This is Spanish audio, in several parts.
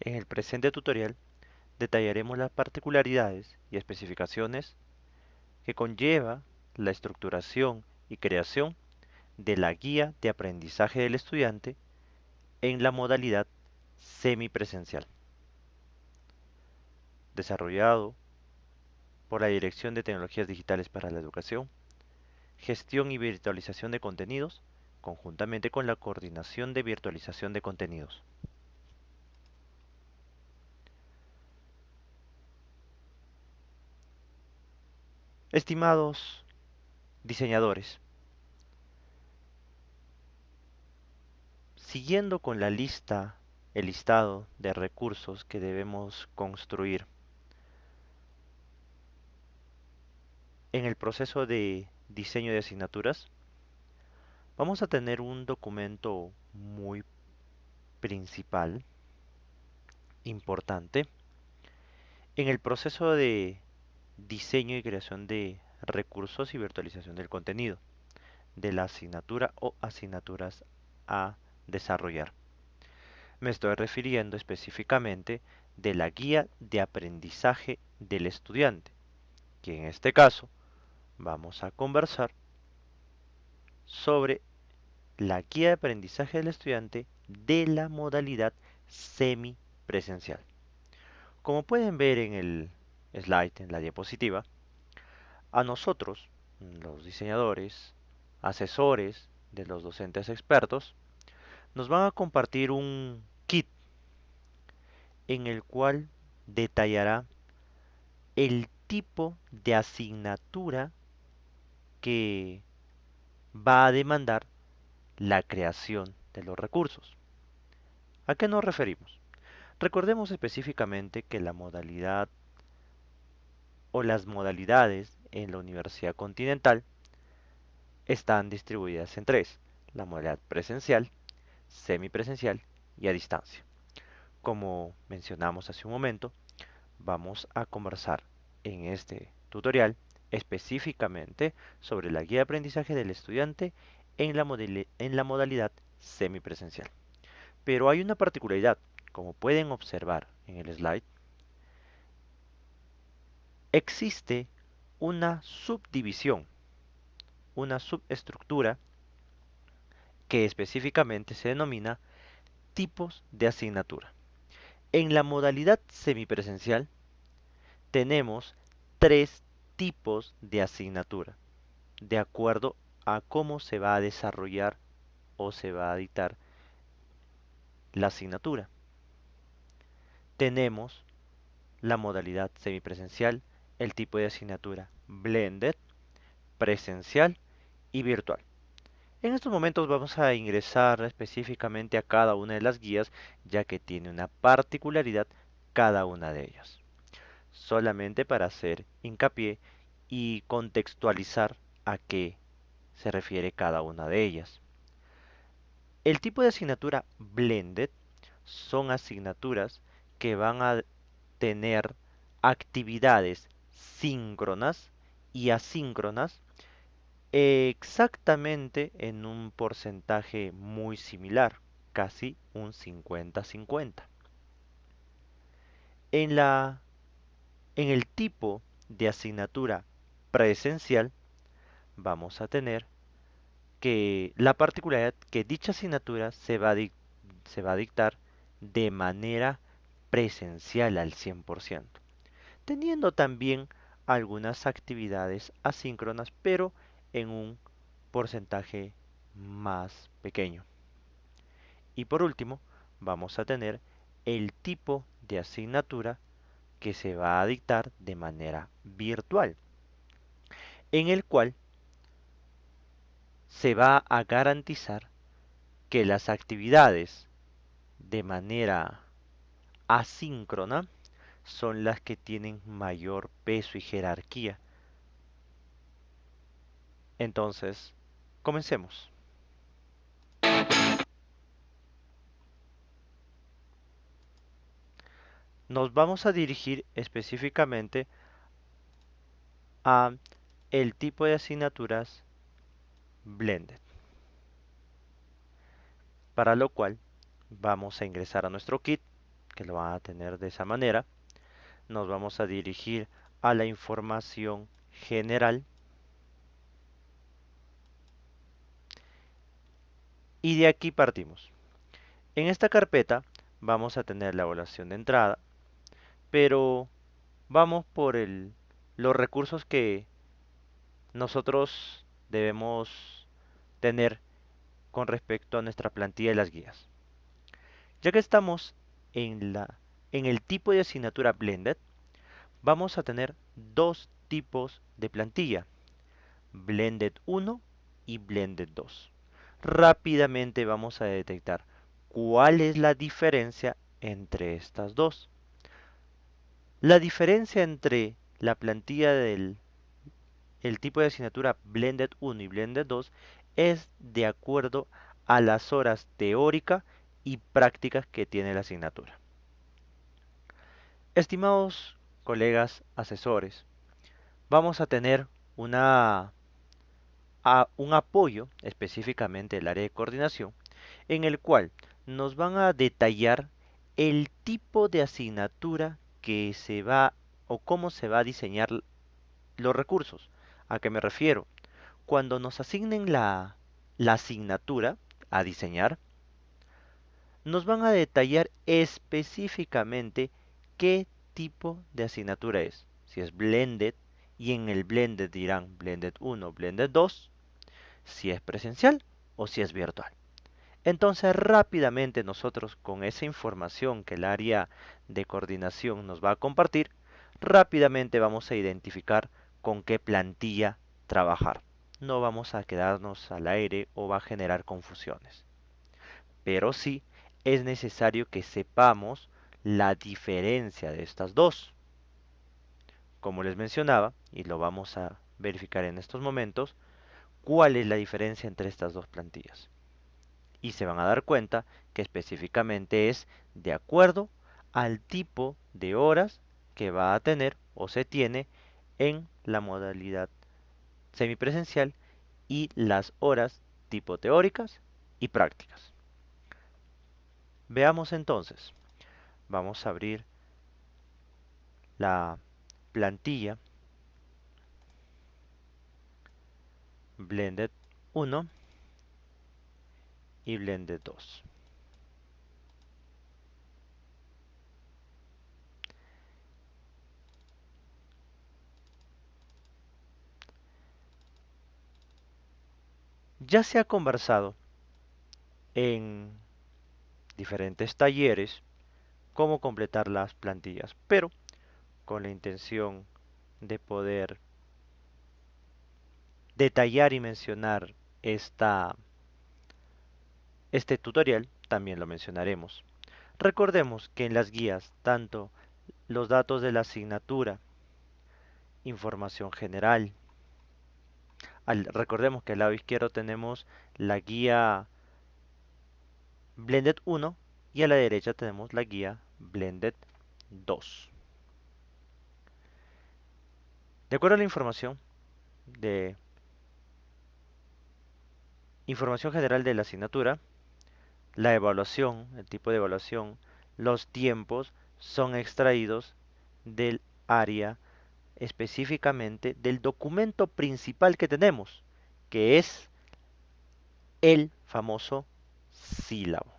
En el presente tutorial detallaremos las particularidades y especificaciones que conlleva la estructuración y creación de la guía de aprendizaje del estudiante en la modalidad semipresencial, desarrollado por la Dirección de Tecnologías Digitales para la Educación, Gestión y Virtualización de Contenidos, conjuntamente con la Coordinación de Virtualización de Contenidos. Estimados diseñadores, siguiendo con la lista, el listado de recursos que debemos construir en el proceso de diseño de asignaturas, vamos a tener un documento muy principal, importante, en el proceso de diseño y creación de recursos y virtualización del contenido de la asignatura o asignaturas a desarrollar. Me estoy refiriendo específicamente de la guía de aprendizaje del estudiante, que en este caso vamos a conversar sobre la guía de aprendizaje del estudiante de la modalidad semipresencial. Como pueden ver en el slide, en la diapositiva, a nosotros, los diseñadores, asesores de los docentes expertos, nos van a compartir un kit en el cual detallará el tipo de asignatura que va a demandar la creación de los recursos. ¿A qué nos referimos? Recordemos específicamente que la modalidad o las modalidades en la Universidad Continental están distribuidas en tres, la modalidad presencial, semipresencial y a distancia. Como mencionamos hace un momento, vamos a conversar en este tutorial específicamente sobre la guía de aprendizaje del estudiante en la, modalidad semipresencial. Pero hay una particularidad, como pueden observar en el slide, existe una subdivisión, una subestructura que específicamente se denomina tipos de asignatura. En la modalidad semipresencial tenemos tres tipos de asignatura, de acuerdo a cómo se va a desarrollar o se va a dictar la asignatura. Tenemos la modalidad semipresencial, el tipo de asignatura blended, presencial y virtual. En estos momentos vamos a ingresar específicamente a cada una de las guías ya que tiene una particularidad cada una de ellas solamente para hacer hincapié y contextualizar a qué se refiere cada una de ellas. El tipo de asignatura blended son asignaturas que van a tener actividades síncronas y asíncronas exactamente en un porcentaje muy similar, casi un 50-50. En en el tipo de asignatura presencial vamos a tener que la particularidad que dicha asignatura se va a, se va a dictar de manera presencial al 100%, teniendo también algunas actividades asíncronas, pero en un porcentaje más pequeño. Y por último, vamos a tener el tipo de asignatura que se va a dictar de manera virtual, en el cual se va a garantizar que las actividades de manera asíncrona son las que tienen mayor peso y jerarquía. Entonces, comencemos. nos vamos a dirigir específicamente a el tipo de asignaturas blended para lo cual vamos a ingresar a nuestro kit que lo van a tener de esa manera. Nos vamos a dirigir a la información general. Y de aquí partimos. En esta carpeta vamos a tener la evaluación de entrada, pero vamos por el, los recursos que nosotros debemos tener con respecto a nuestra plantilla de las guías. Ya que estamos en, la, en el tipo de asignatura Blended, vamos a tener dos tipos de plantilla, Blended 1 y Blended 2. Rápidamente vamos a detectar cuál es la diferencia entre estas dos. La diferencia entre la plantilla del el tipo de asignatura Blended 1 y Blended 2 es de acuerdo a las horas teóricas y prácticas que tiene la asignatura. Estimados colegas asesores, vamos a tener una, un apoyo, específicamente el área de coordinación, en el cual nos van a detallar el tipo de asignatura que se va o cómo se va a diseñar los recursos. ¿A qué me refiero? Cuando nos asignen la, la asignatura a diseñar, nos van a detallar específicamente qué tipo de asignatura es. Si es blended, y en el blended dirán blended 1, blended 2, si es presencial o si es virtual. Entonces rápidamente nosotros con esa información que el área de coordinación nos va a compartir, rápidamente vamos a identificar con qué plantilla trabajar. No vamos a quedarnos al aire o va a generar confusiones. Pero sí es necesario que sepamos la diferencia de estas dos. Como les mencionaba, y lo vamos a verificar en estos momentos, cuál es la diferencia entre estas dos plantillas. Y se van a dar cuenta que específicamente es de acuerdo al tipo de horas que va a tener o se tiene en la modalidad semipresencial y las horas tipo teóricas y prácticas. Veamos entonces. Vamos a abrir la plantilla Blended 1 y Blended 2. Ya se ha conversado en diferentes talleres cómo completar las plantillas, pero con la intención de poder detallar y mencionar esta, este tutorial, también lo mencionaremos. Recordemos que en las guías, tanto los datos de la asignatura, información general, recordemos que al lado izquierdo tenemos la guía Blended 1 y a la derecha tenemos la guía Blended 2. De acuerdo a la información de información general de la asignatura, la evaluación, el tipo de evaluación, los tiempos son extraídos del área específicamente del documento principal que tenemos, que es el famoso sílabo.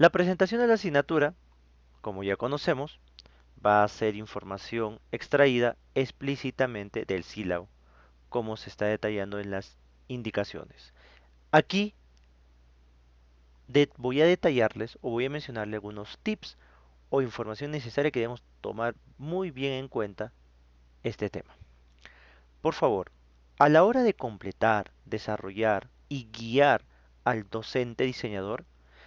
La presentación de la asignatura, como ya conocemos, va a ser información extraída explícitamente del sílabo, como se está detallando en las indicaciones. Aquí voy a detallarles o voy a mencionarle algunos tips o información necesaria que debemos tomar muy bien en cuenta este tema. Por favor, a la hora de completar, desarrollar y guiar al docente diseñador,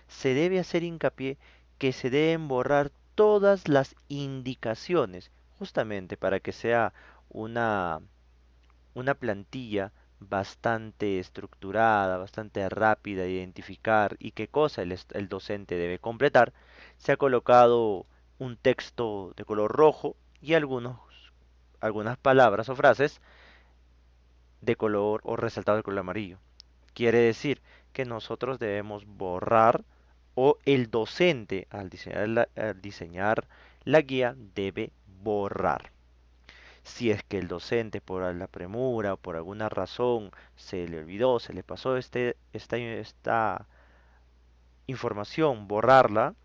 se debe hacer hincapié que se deben borrar todas las indicaciones, justamente para que sea una, una plantilla bastante estructurada, bastante rápida de identificar y qué cosa el, el docente debe completar, se ha colocado un texto de color rojo y algunos, algunas palabras o frases de color o resaltado de color amarillo. Quiere decir que nosotros debemos borrar o el docente al diseñar la, guía debe borrar. Si es que el docente por la premura o por alguna razón se le olvidó, se le pasó este, esta, esta información, borrarla,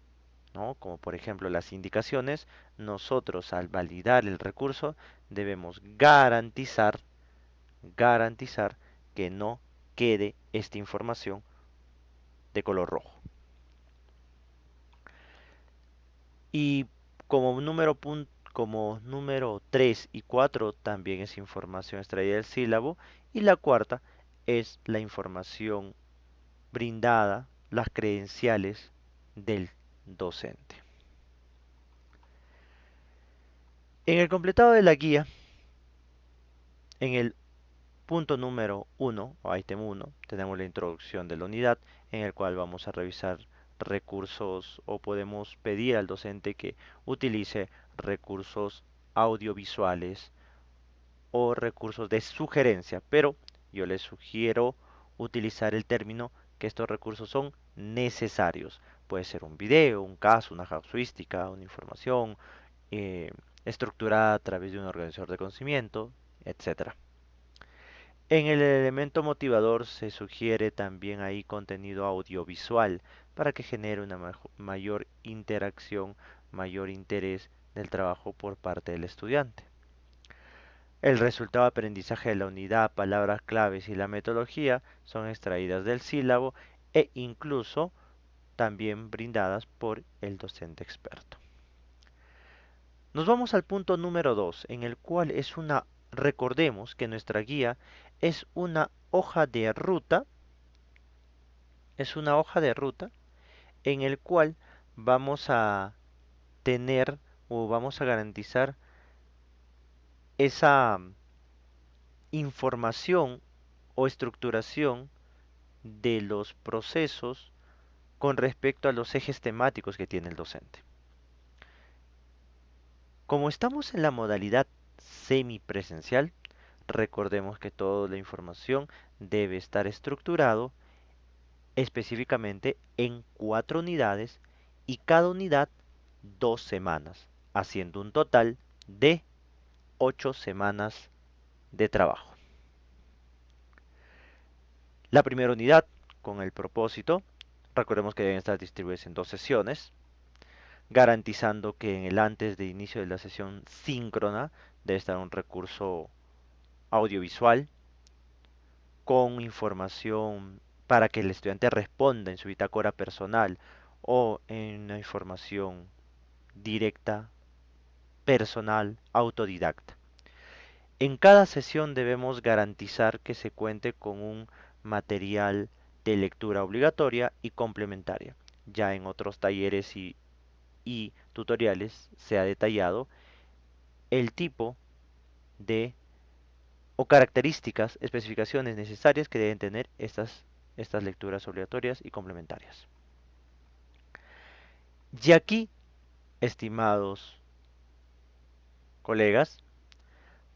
¿no? como por ejemplo las indicaciones, nosotros al validar el recurso debemos garantizar, garantizar que no quede esta información de color rojo. Y como número, como número 3 y 4 también es información extraída del sílabo. Y la cuarta es la información brindada, las credenciales del docente. En el completado de la guía, en el punto número 1 o item 1, tenemos la introducción de la unidad en el cual vamos a revisar recursos o podemos pedir al docente que utilice recursos audiovisuales o recursos de sugerencia, pero yo les sugiero utilizar el término que estos recursos son necesarios. Puede ser un video, un caso, una casuística, una información eh, estructurada a través de un organizador de conocimiento, etc. En el elemento motivador se sugiere también ahí contenido audiovisual para que genere una mayor interacción, mayor interés del trabajo por parte del estudiante. El resultado de aprendizaje de la unidad, palabras claves y la metodología son extraídas del sílabo e incluso también brindadas por el docente experto. Nos vamos al punto número 2, en el cual es una, recordemos que nuestra guía es una hoja de ruta, es una hoja de ruta en el cual vamos a tener o vamos a garantizar esa información o estructuración de los procesos con respecto a los ejes temáticos que tiene el docente. Como estamos en la modalidad semipresencial, recordemos que toda la información debe estar estructurado específicamente en cuatro unidades y cada unidad dos semanas, haciendo un total de ocho semanas de trabajo. La primera unidad con el propósito, recordemos que deben estar distribuidas en dos sesiones, garantizando que en el antes de inicio de la sesión síncrona debe estar un recurso audiovisual con información para que el estudiante responda en su bitácora personal o en una información directa, personal, autodidacta. En cada sesión debemos garantizar que se cuente con un material de lectura obligatoria y complementaria. Ya en otros talleres y, y tutoriales se ha detallado el tipo de o características, especificaciones necesarias que deben tener estas, estas lecturas obligatorias y complementarias. Y aquí, estimados colegas,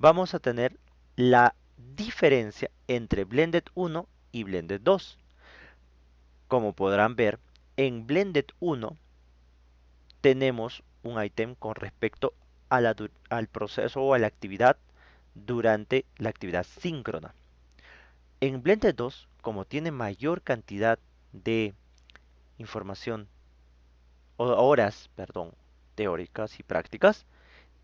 vamos a tener la diferencia entre Blended 1 y Blended 2. Como podrán ver, en Blended 1 tenemos un ítem con respecto al proceso o a la actividad durante la actividad síncrona. En Blended 2, como tiene mayor cantidad de información o horas, perdón, teóricas y prácticas,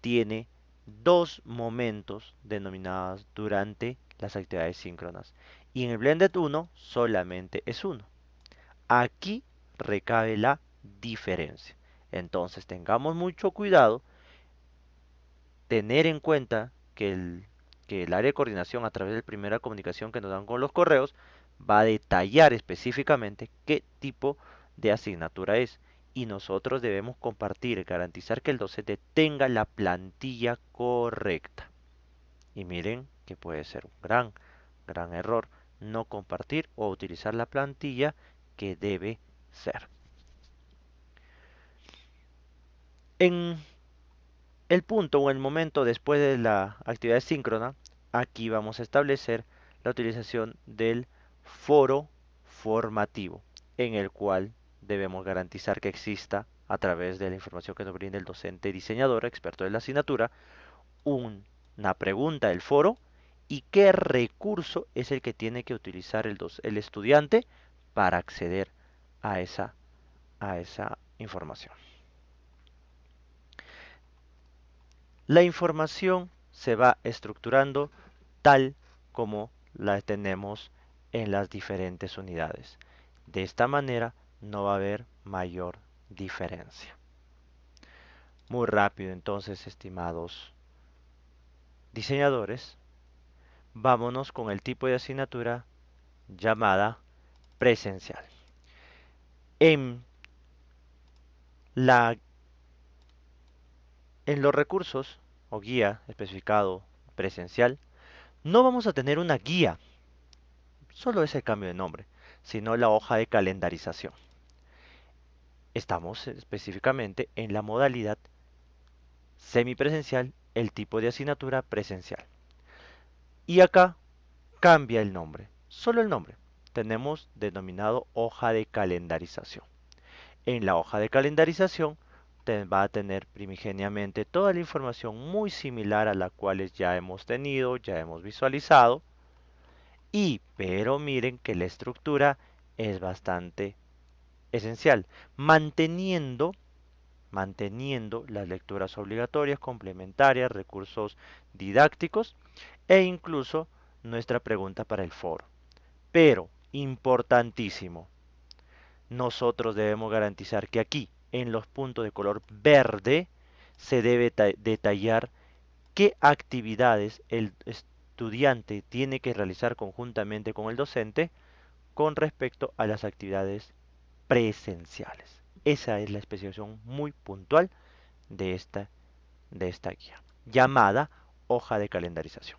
tiene dos momentos denominados durante las actividades síncronas. Y en el Blended 1 solamente es uno. Aquí recabe la diferencia. Entonces tengamos mucho cuidado, tener en cuenta que el, que el área de coordinación a través de la primera comunicación que nos dan con los correos va a detallar específicamente qué tipo de asignatura es y nosotros debemos compartir, garantizar que el docente tenga la plantilla correcta. Y miren que puede ser un gran, gran error no compartir o utilizar la plantilla que debe ser. En el punto o el momento después de la actividad síncrona, aquí vamos a establecer la utilización del foro formativo, en el cual debemos garantizar que exista a través de la información que nos brinda el docente diseñador, experto de la asignatura, una pregunta del foro y qué recurso es el que tiene que utilizar el, el estudiante para acceder a esa, a esa información. La información se va estructurando tal como la tenemos en las diferentes unidades. De esta manera no va a haber mayor diferencia. Muy rápido entonces, estimados diseñadores, vámonos con el tipo de asignatura llamada presencial. En, la, en los recursos o guía especificado presencial, no vamos a tener una guía, solo ese cambio de nombre, sino la hoja de calendarización. Estamos específicamente en la modalidad semipresencial, el tipo de asignatura presencial. Y acá cambia el nombre, solo el nombre. Tenemos denominado hoja de calendarización. En la hoja de calendarización va a tener primigeniamente toda la información muy similar a la cual ya hemos tenido, ya hemos visualizado. Y, pero miren que la estructura es bastante esencial, manteniendo manteniendo las lecturas obligatorias, complementarias, recursos didácticos e incluso nuestra pregunta para el foro. Pero, importantísimo, nosotros debemos garantizar que aquí, en los puntos de color verde, se debe detallar qué actividades el estudiante tiene que realizar conjuntamente con el docente con respecto a las actividades presenciales. Esa es la especificación muy puntual de esta, de esta guía, llamada hoja de calendarización.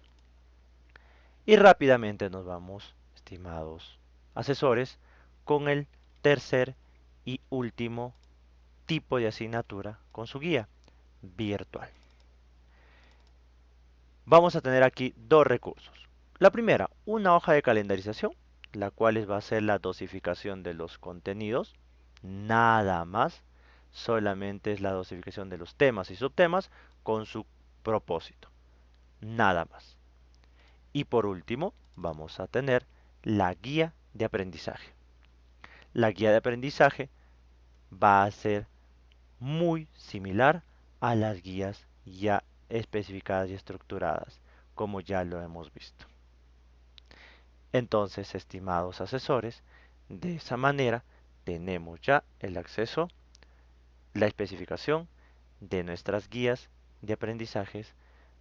Y rápidamente nos vamos, estimados asesores, con el tercer y último tipo de asignatura con su guía virtual. Vamos a tener aquí dos recursos. La primera, una hoja de calendarización, la cual va a ser la dosificación de los contenidos nada más, solamente es la dosificación de los temas y subtemas con su propósito, nada más. Y por último, vamos a tener la guía de aprendizaje. La guía de aprendizaje va a ser muy similar a las guías ya especificadas y estructuradas, como ya lo hemos visto. Entonces, estimados asesores, de esa manera tenemos ya el acceso, la especificación de nuestras guías de aprendizajes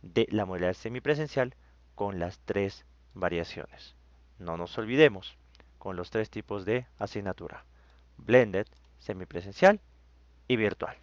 de la modalidad semipresencial con las tres variaciones. No nos olvidemos con los tres tipos de asignatura, blended, semipresencial y virtual.